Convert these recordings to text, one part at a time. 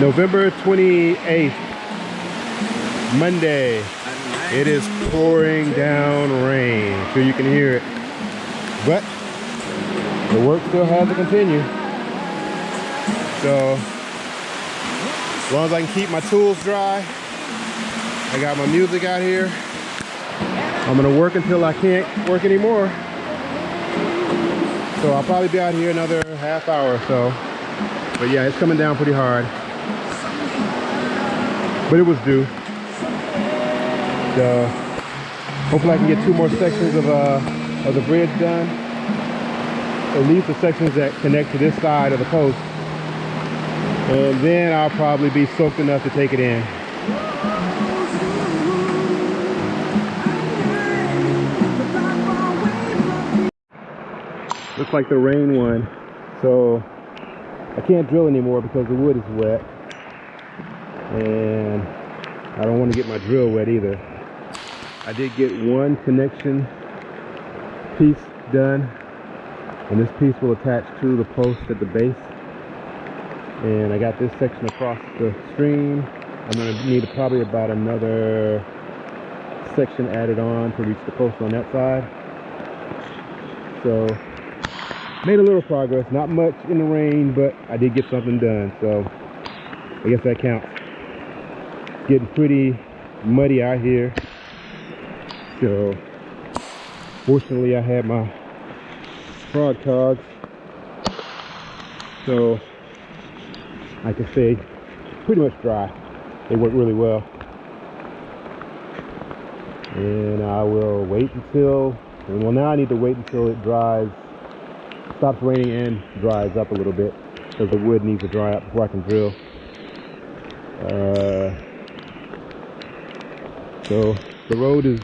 November 28th, Monday. It is pouring down rain, so you can hear it. But the work still has to continue. So, as long as I can keep my tools dry, I got my music out here. I'm gonna work until I can't work anymore. So I'll probably be out here another half hour or so. But yeah, it's coming down pretty hard. But it was due. So hopefully I can get two more sections of, uh, of the bridge done. At least the sections that connect to this side of the post. And then I'll probably be soaked enough to take it in. Looks like the rain won. So I can't drill anymore because the wood is wet. And I don't want to get my drill wet either. I did get one connection piece done. And this piece will attach to the post at the base. And I got this section across the stream. I'm going to need probably about another section added on to reach the post on that side. So made a little progress not much in the rain but i did get something done so i guess that counts. Getting pretty muddy out here. So fortunately i had my Frogg Toggs so i can say pretty much dry. They work really well. And i will wait until well now i need to wait until it dries stops raining and dries up a little bit because the wood needs to dry up before I can drill. Uh, so the road is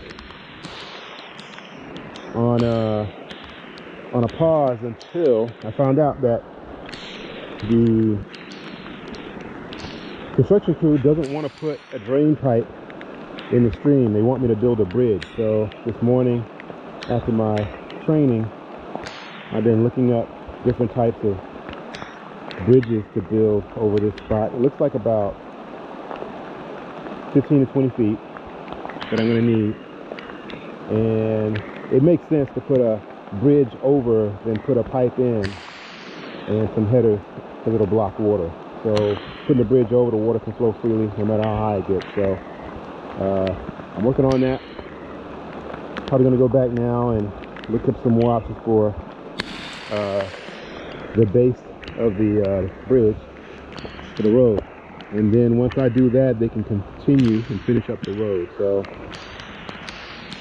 on a, on a pause until I found out that the construction crew doesn't want to put a drain pipe in the stream. They want me to build a bridge. So this morning after my training, I've been looking up different types of bridges to build over this spot. It looks like about 15 to 20 feet that I'm gonna need. And it makes sense to put a bridge over than put a pipe in and some headers because it'll block water. So putting the bridge over, the water can flow freely no matter how high it gets. So uh, I'm working on that. Probably gonna go back now and look up some more options for uh, the base of the uh, bridge for the road. And then once I do that, they can continue and finish up the road. So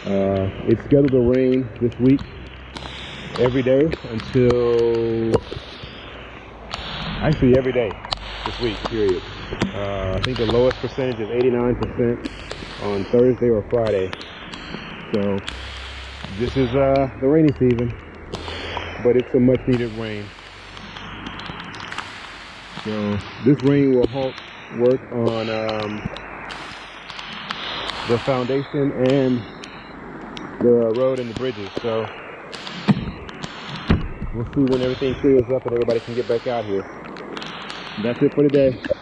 uh, it's scheduled to rain this week every day until actually every day this week, period. Uh, I think the lowest percentage is 89% on Thursday or Friday. So this is uh, the rainy season but it's a much needed rain. So this rain will halt work on um, the foundation and the road and the bridges. So we'll see when everything clears up and everybody can get back out here. That's it for today.